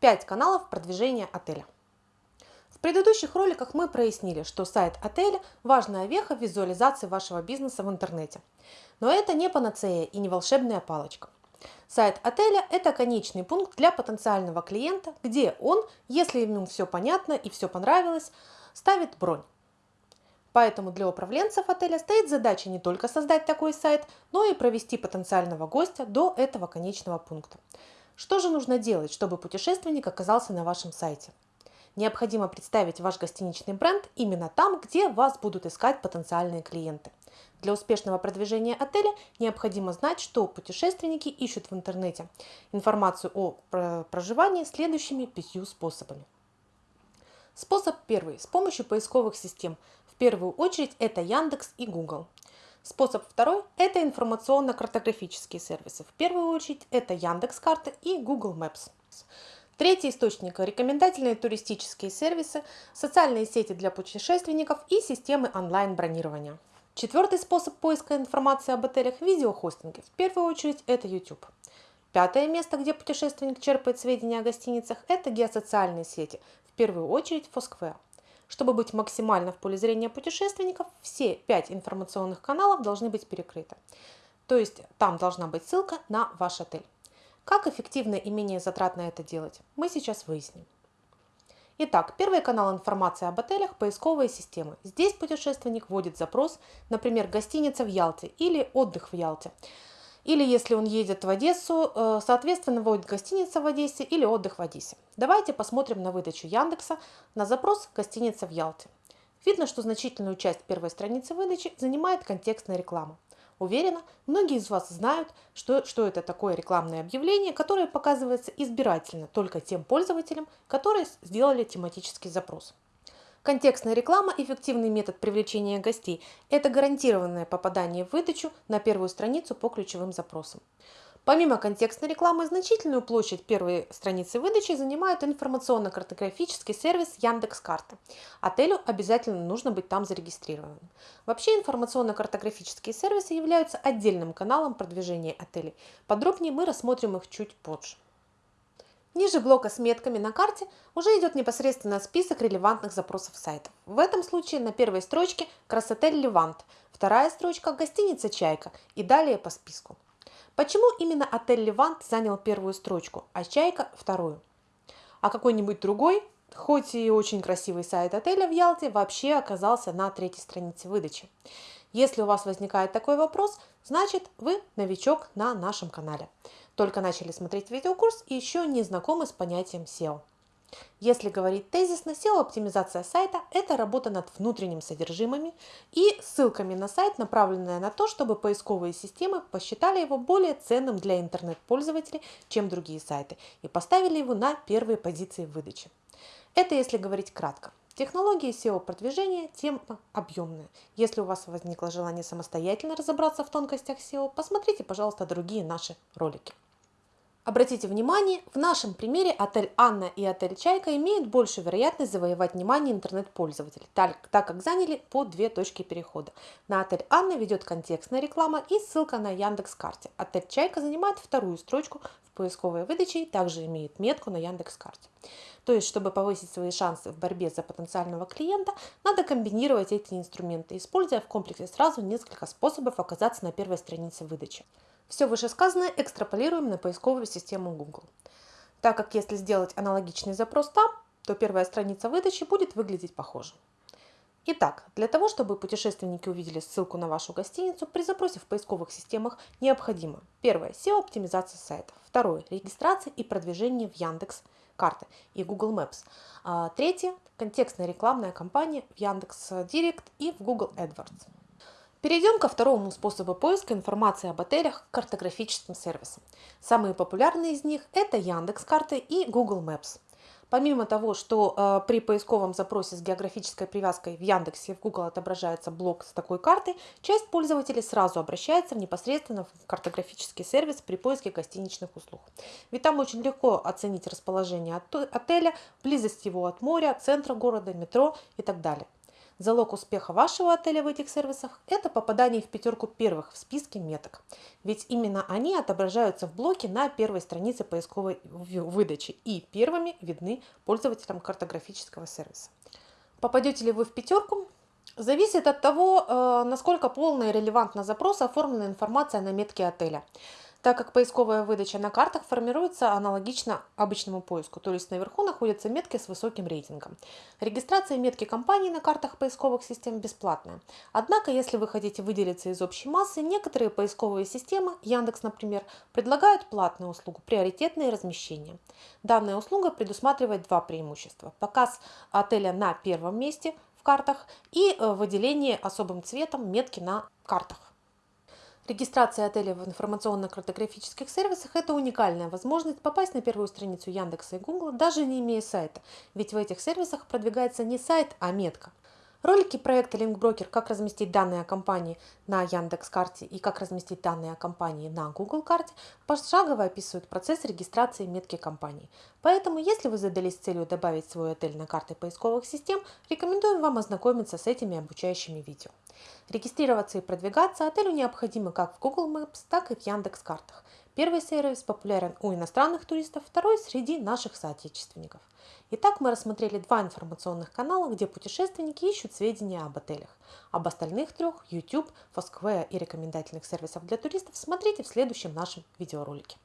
5 каналов продвижения отеля. В предыдущих роликах мы прояснили, что сайт отеля – важная веха в визуализации вашего бизнеса в интернете. Но это не панацея и не волшебная палочка. Сайт отеля – это конечный пункт для потенциального клиента, где он, если ему все понятно и все понравилось, ставит бронь. Поэтому для управленцев отеля стоит задача не только создать такой сайт, но и провести потенциального гостя до этого конечного пункта. Что же нужно делать, чтобы путешественник оказался на вашем сайте? Необходимо представить ваш гостиничный бренд именно там, где вас будут искать потенциальные клиенты. Для успешного продвижения отеля необходимо знать, что путешественники ищут в интернете информацию о проживании следующими пятью способами. Способ первый. С помощью поисковых систем. Первую очередь это Яндекс и Google. Способ второй – это информационно-картографические сервисы. В первую очередь это Яндекс.Карты и Google Maps. Третий источник – рекомендательные туристические сервисы, социальные сети для путешественников и системы онлайн-бронирования. Четвертый способ поиска информации об отелях – видеохостинги. В первую очередь это YouTube. Пятое место, где путешественник черпает сведения о гостиницах – это геосоциальные сети, в первую очередь Foursquare. Чтобы быть максимально в поле зрения путешественников, все пять информационных каналов должны быть перекрыты. То есть там должна быть ссылка на ваш отель. Как эффективно и менее затратно это делать, мы сейчас выясним. Итак, первый канал информации об отелях – поисковые системы. Здесь путешественник вводит запрос, например, гостиница в Ялте или отдых в Ялте. Или если он едет в Одессу, э, соответственно, вводит гостиница в Одессе или отдых в Одессе. Давайте посмотрим на выдачу Яндекса на запрос «Гостиница в Ялте». Видно, что значительную часть первой страницы выдачи занимает контекстная реклама. Уверена, многие из вас знают, что, что это такое рекламное объявление, которое показывается избирательно только тем пользователям, которые сделали тематический запрос. Контекстная реклама – эффективный метод привлечения гостей. Это гарантированное попадание в выдачу на первую страницу по ключевым запросам. Помимо контекстной рекламы, значительную площадь первой страницы выдачи занимает информационно-картографический сервис Яндекс.Карты. Отелю обязательно нужно быть там зарегистрированным. Вообще информационно-картографические сервисы являются отдельным каналом продвижения отелей. Подробнее мы рассмотрим их чуть позже. Ниже блока с метками на карте уже идет непосредственно список релевантных запросов сайтов. В этом случае на первой строчке Красотель Левант, вторая строчка гостиница Чайка и далее по списку. Почему именно отель Левант занял первую строчку, а Чайка вторую? А какой-нибудь другой, хоть и очень красивый сайт отеля в Ялте, вообще оказался на третьей странице выдачи. Если у вас возникает такой вопрос, значит вы новичок на нашем канале только начали смотреть видеокурс и еще не знакомы с понятием SEO. Если говорить тезисно, SEO-оптимизация сайта – это работа над внутренним содержимыми и ссылками на сайт, направленная на то, чтобы поисковые системы посчитали его более ценным для интернет-пользователей, чем другие сайты, и поставили его на первые позиции в выдаче. Это если говорить кратко. Технологии SEO-продвижения – тема объемная. Если у вас возникло желание самостоятельно разобраться в тонкостях SEO, посмотрите, пожалуйста, другие наши ролики. Обратите внимание, в нашем примере отель Анна и отель Чайка имеют большую вероятность завоевать внимание интернет-пользователей, так, так как заняли по две точки перехода. На отель Анна ведет контекстная реклама и ссылка на Яндекс.Карте. Отель Чайка занимает вторую строчку в поисковой выдаче и также имеет метку на Яндекс.Карте. То есть, чтобы повысить свои шансы в борьбе за потенциального клиента, надо комбинировать эти инструменты, используя в комплексе сразу несколько способов оказаться на первой странице выдачи. Все вышесказанное экстраполируем на поисковую систему Google. Так как если сделать аналогичный запрос там, то первая страница выдачи будет выглядеть похоже. Итак, для того, чтобы путешественники увидели ссылку на вашу гостиницу, при запросе в поисковых системах необходимо первое – SEO-оптимизация сайта, второе – регистрация и продвижение в Яндекс карты и Google Maps, а третье – контекстная рекламная кампания в Яндекс Директ и в Google AdWords. Перейдем ко второму способу поиска информации об отелях – картографическим сервисам. Самые популярные из них – это Яндекс.Карты и Google Maps. Помимо того, что э, при поисковом запросе с географической привязкой в Яндексе и в Google отображается блок с такой картой, часть пользователей сразу обращается непосредственно в картографический сервис при поиске гостиничных услуг. Ведь там очень легко оценить расположение отеля, близость его от моря, центра города, метро и так далее. Залог успеха вашего отеля в этих сервисах – это попадание в пятерку первых в списке меток. Ведь именно они отображаются в блоке на первой странице поисковой выдачи и первыми видны пользователям картографического сервиса. Попадете ли вы в пятерку, зависит от того, э, насколько полно и релевантно запрос оформлена информация на метке отеля так как поисковая выдача на картах формируется аналогично обычному поиску, то есть наверху находятся метки с высоким рейтингом. Регистрация метки компании на картах поисковых систем бесплатная. Однако, если вы хотите выделиться из общей массы, некоторые поисковые системы, Яндекс, например, предлагают платную услугу приоритетное размещение. Данная услуга предусматривает два преимущества. Показ отеля на первом месте в картах и э, выделение особым цветом метки на картах. Регистрация отеля в информационно-картографических сервисах – это уникальная возможность попасть на первую страницу Яндекса и Гугла, даже не имея сайта, ведь в этих сервисах продвигается не сайт, а метка. Ролики проекта LinkBroker «Как разместить данные о компании на Яндекс.Карте» и «Как разместить данные о компании на Google карте» пошагово описывают процесс регистрации метки компании. Поэтому, если вы задались целью добавить свой отель на карты поисковых систем, рекомендуем вам ознакомиться с этими обучающими видео. Регистрироваться и продвигаться отелю необходимо как в Google Maps, так и в Яндекс.Картах. Первый сервис популярен у иностранных туристов, второй среди наших соотечественников. Итак, мы рассмотрели два информационных канала, где путешественники ищут сведения об отелях. Об остальных трех – YouTube, Foursquare и рекомендательных сервисов для туристов – смотрите в следующем нашем видеоролике.